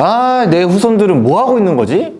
아, 내 후손들은 뭐 하고 있는 거지?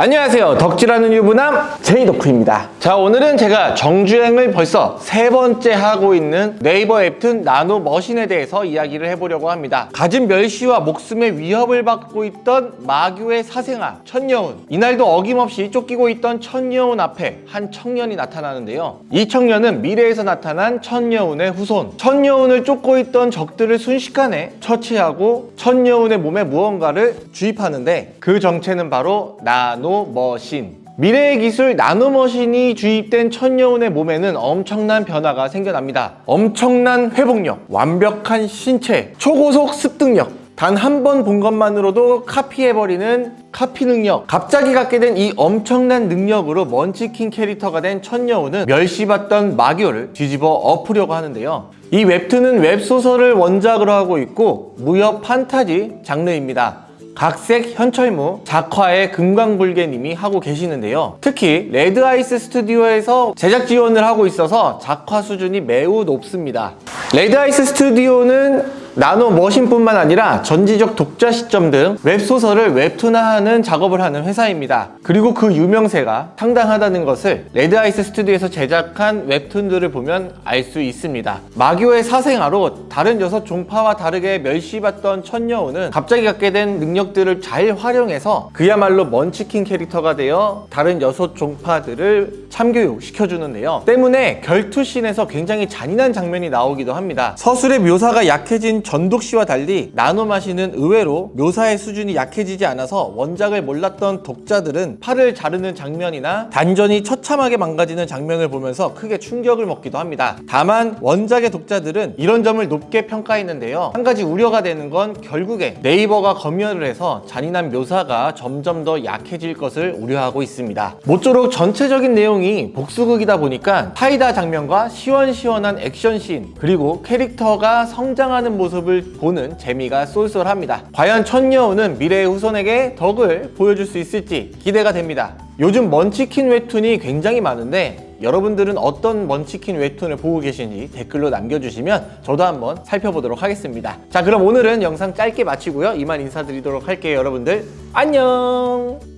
안녕하세요. 덕질하는 유부남 제이덕후입니다. 자 오늘은 제가 정주행을 벌써 세 번째 하고 있는 네이버 웹툰 나노 머신에 대해서 이야기를 해보려고 합니다. 가진 멸시와 목숨의 위협을 받고 있던 마교의 사생아 천여운. 이날도 어김없이 쫓기고 있던 천여운 앞에 한 청년이 나타나는데요. 이 청년은 미래에서 나타난 천여운의 후손. 천여운을 쫓고 있던 적들을 순식간에 처치하고 천여운의 몸에 무언가를 주입하는데 그 정체는 바로 나노 머신. 미래의 기술 나노머신이 주입된 천여운의 몸에는 엄청난 변화가 생겨납니다. 엄청난 회복력, 완벽한 신체, 초고속 습득력, 단한번 본 것만으로도 카피해버리는 카피 능력. 갑자기 갖게 된 이 엄청난 능력으로 먼치킨 캐릭터가 된 천여운은 멸시받던 마교를 뒤집어 엎으려고 하는데요. 이 웹툰은 웹소설을 원작으로 하고 있고 무협 판타지 장르입니다 각색 현철무 작화의 금강불괴님이 하고 계시는데요. 특히 레드아이스 스튜디오에서 제작 지원을 하고 있어서 작화 수준이 매우 높습니다. 레드아이스 스튜디오는 나노 머신뿐만 아니라 전지적 독자 시점 등 웹소설을 웹툰화하는 작업을 하는 회사입니다. 그리고 그 유명세가 상당하다는 것을 레드아이스 스튜디오에서 제작한 웹툰들을 보면 알 수 있습니다. 마교의 사생아로 다른 여섯 종파와 다르게 멸시받던 천여운은 갑자기 갖게 된 능력들을 잘 활용해서 그야말로 먼치킨 캐릭터가 되어 다른 여섯 종파들을 참교육시켜주는데요. 때문에 결투씬에서 굉장히 잔인한 장면이 나오기도 합니다. 서술의 묘사가 약해진 전독씨와 달리 나노 마시는 의외로 묘사의 수준이 약해지지 않아서 원작을 몰랐던 독자들은 팔을 자르는 장면이나 단전이 처참하게 망가지는 장면을 보면서 크게 충격을 먹기도 합니다. 다만 원작의 독자들은 이런 점을 높게 평가했는데요. 한 가지 우려가 되는 건 결국에 네이버가 검열을 해서 잔인한 묘사가 점점 더 약해질 것을 우려하고 있습니다. 모쪼록 전체적인 내용이 복수극이다 보니까 파이다 장면과 시원시원한 액션씬 그리고 캐릭터가 성장하는 모습을 보는 재미가 쏠쏠합니다. 과연 천여우는 미래의 후손에게 덕을 보여줄 수 있을지 기대가 됩니다. 요즘 먼치킨 웹툰이 굉장히 많은데 여러분들은 어떤 먼치킨 웹툰을 보고 계신지 댓글로 남겨주시면 저도 한번 살펴보도록 하겠습니다. 자 그럼 오늘은 영상 짧게 마치고요. 이만 인사드리도록 할게요 여러분들. 안녕